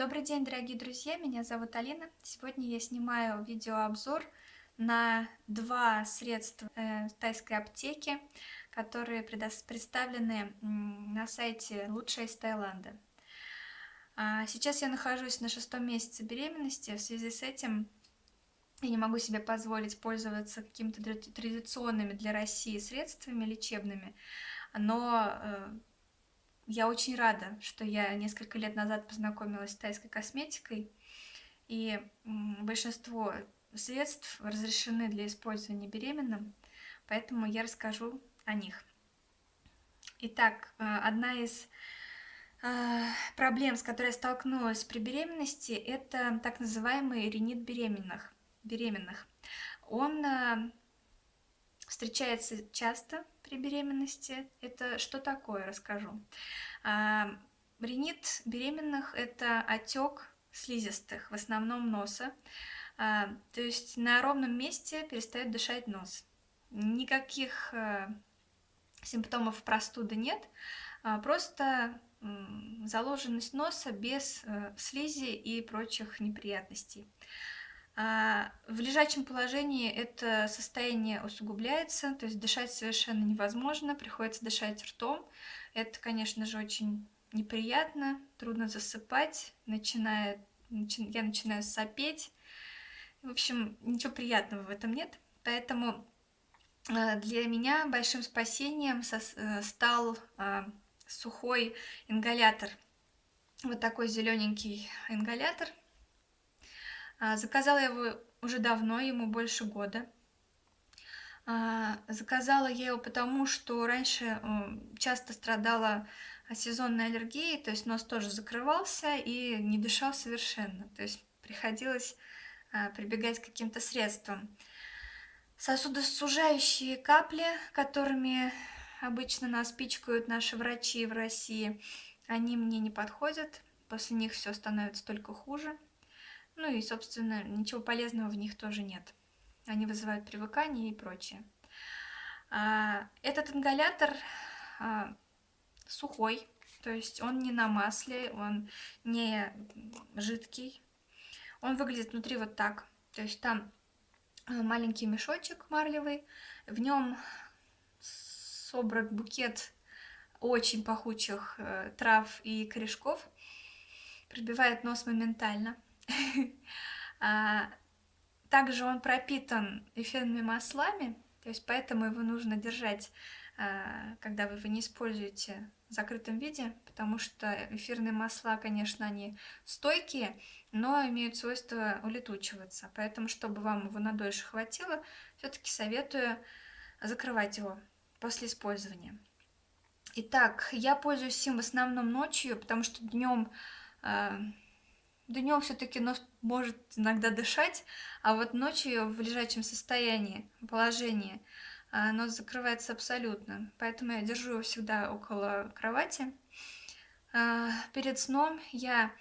Добрый день, дорогие друзья, меня зовут Алина. Сегодня я снимаю видеообзор на два средства э, тайской аптеки, которые представлены на сайте «Лучшее из Таиланда». А, сейчас я нахожусь на шестом месяце беременности, в связи с этим я не могу себе позволить пользоваться какими-то традиционными для России средствами лечебными, но э, я очень рада, что я несколько лет назад познакомилась с тайской косметикой, и большинство средств разрешены для использования беременным, поэтому я расскажу о них. Итак, э, одна из э, проблем, с которой я столкнулась при беременности, это так называемый ринит беременных. беременных. Он э, встречается часто при беременности. Это что такое, расскажу. А, ринит беременных – это отек слизистых, в основном носа. А, то есть на ровном месте перестает дышать нос. Никаких а, симптомов простуды нет, а, просто заложенность носа без а, слизи и прочих неприятностей. А, в лежачем положении это состояние усугубляется, то есть дышать совершенно невозможно, приходится дышать ртом. Это, конечно же, очень неприятно, трудно засыпать, начинает, начи, я начинаю сопеть. В общем, ничего приятного в этом нет. Поэтому а, для меня большим спасением э, стал а, сухой ингалятор. Вот такой зелененький ингалятор – заказала я его уже давно, ему больше года. А, заказала я его потому, что раньше часто страдала сезонной аллергией, то есть нос тоже закрывался и не дышал совершенно. То есть приходилось а, прибегать к каким-то средствам. Сосудосужающие капли, которыми обычно нас пичкают наши врачи в России, они мне не подходят. После них все становится только хуже. Ну и, собственно, ничего полезного в них тоже нет. Они вызывают привыкание и прочее. А, этот ингалятор а, сухой, то есть он не на масле, он не жидкий. Он выглядит внутри вот так. То есть там а, маленький мешочек марлевый, в нем собран букет очень пахучих э, трав и корешков, пробивает нос моментально. А, также он пропитан эфирными маслами, то есть поэтому его нужно держать, а, когда вы его не используете в закрытом виде, потому что эфирные масла, конечно, они стойкие, но имеют свойство улетучиваться. Поэтому, чтобы вам его надольше хватило, все-таки советую закрывать его после использования. Итак, я пользуюсь им в основном ночью, потому что днем а, Днем все-таки нос может иногда дышать, а вот ночью в лежачем состоянии, положении, а, нос закрывается абсолютно. Поэтому я держу его всегда около кровати. А, перед сном я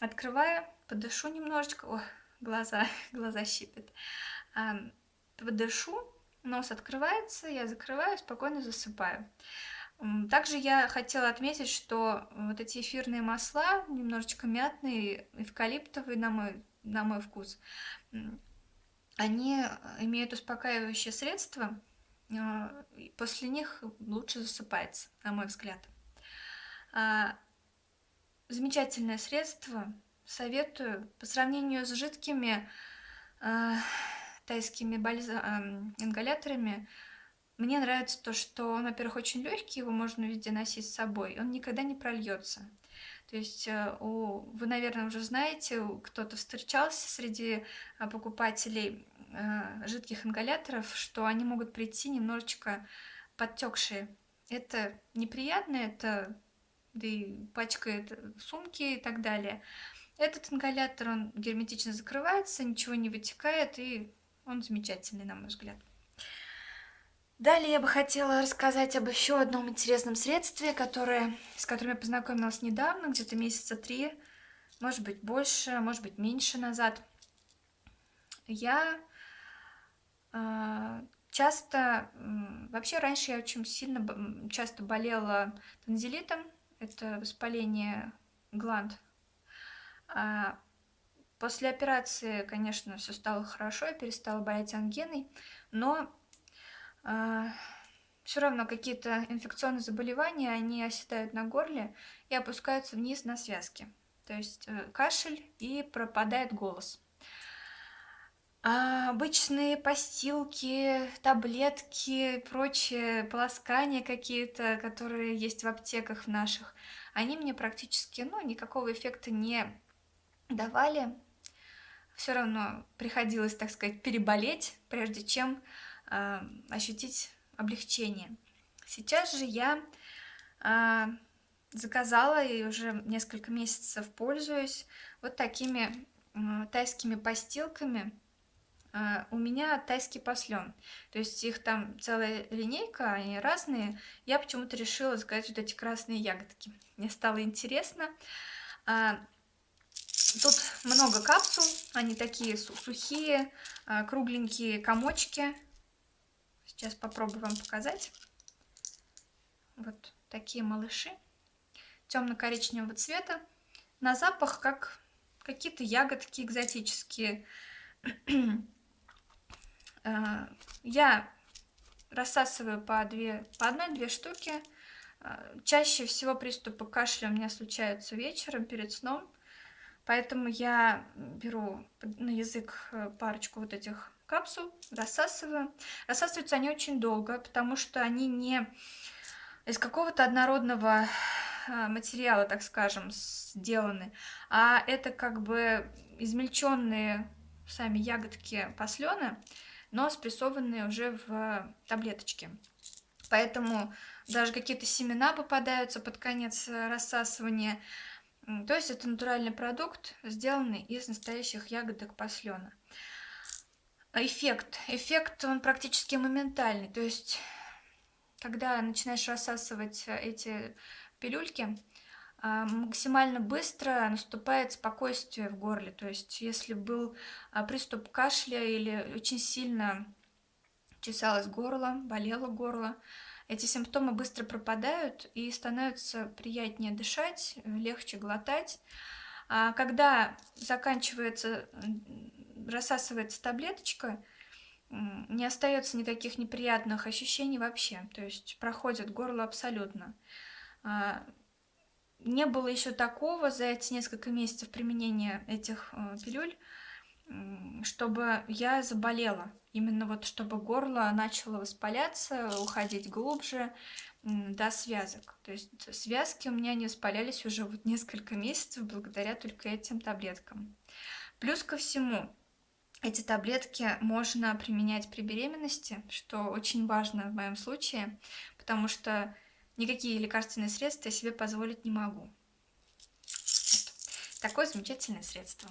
открываю, подышу немножечко. О, глаза, глаза щипят. А, подышу, нос открывается, я закрываю, спокойно засыпаю. Также я хотела отметить, что вот эти эфирные масла, немножечко мятные, эвкалиптовые на мой, на мой вкус, они имеют успокаивающее средство, а, после них лучше засыпается, на мой взгляд. А, замечательное средство, советую. По сравнению с жидкими а, тайскими бальза... ингаляторами, мне нравится то, что он, во-первых, очень легкий, его можно везде носить с собой, он никогда не прольется. То есть э, у, вы, наверное, уже знаете, кто-то встречался среди э, покупателей э, жидких ингаляторов, что они могут прийти немножечко подтекшие. Это неприятно, это да и пачкает сумки и так далее. Этот ингалятор, он герметично закрывается, ничего не вытекает, и он замечательный, на мой взгляд. Далее я бы хотела рассказать об еще одном интересном средстве, которое, с которым я познакомилась недавно, где-то месяца три, может быть больше, может быть меньше назад. Я э, часто, вообще раньше я очень сильно, часто болела танзелитом, это воспаление гланд. А, после операции, конечно, все стало хорошо, я перестала болеть ангиной, но все равно какие-то инфекционные заболевания, они оседают на горле и опускаются вниз на связки. То есть э, кашель и пропадает голос. А обычные постилки, таблетки, прочие полоскания какие-то, которые есть в аптеках в наших, они мне практически, ну, никакого эффекта не давали. Все равно приходилось, так сказать, переболеть, прежде чем э, ощутить облегчение. Сейчас же я э, заказала и уже несколько месяцев пользуюсь вот такими э, тайскими постилками у меня тайский послен. То есть их там целая линейка, они разные. Я почему-то решила заказать вот эти красные ягодки. Мне стало интересно. Тут много капсул, они такие сухие, кругленькие комочки. Сейчас попробую вам показать. Вот такие малыши. Темно-коричневого цвета. На запах как какие-то ягодки экзотические. Э, я рассасываю по, две, по одной-две штуки. Э, чаще всего приступы кашля у меня случаются вечером перед сном. Поэтому я беру на язык э, парочку вот этих капсул, рассасываю. Рассасываются они очень долго, потому что они не из какого-то однородного материала, так скажем, сделаны, а это как бы измельченные сами ягодки послена, но спрессованные уже в таблеточке. Поэтому даже какие-то семена попадаются под конец рассасывания. То есть это натуральный продукт, сделанный из настоящих ягодок послена. Эффект. Эффект, он практически моментальный. То есть, когда начинаешь рассасывать эти пилюльки, а, максимально быстро наступает спокойствие в горле. То есть, если был а, приступ кашля или очень сильно чесалось горло, болело горло, эти симптомы быстро пропадают и становится приятнее дышать, легче глотать. А когда заканчивается, рассасывается таблеточка, не остается никаких неприятных ощущений вообще. То есть проходит горло абсолютно. Не было еще такого за эти несколько месяцев применения этих э, пилюль, чтобы я заболела. Именно вот чтобы горло начало воспаляться, уходить глубже до связок. То есть связки у меня не воспалялись уже вот несколько месяцев благодаря только этим таблеткам. Плюс ко всему, эти таблетки можно применять при беременности, что очень важно в моем случае, потому что никакие лекарственные средства я себе позволить не могу. Такое замечательное средство.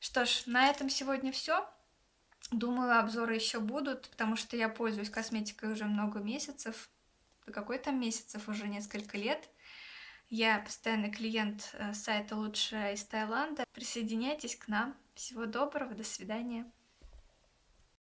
Что ж, на этом сегодня все. Думаю, обзоры еще будут, потому что я пользуюсь косметикой уже много месяцев. Какой там месяцев, уже несколько лет. Я постоянный клиент э, сайта «Лучшее из Таиланда». Присоединяйтесь к нам. Всего доброго, до свидания.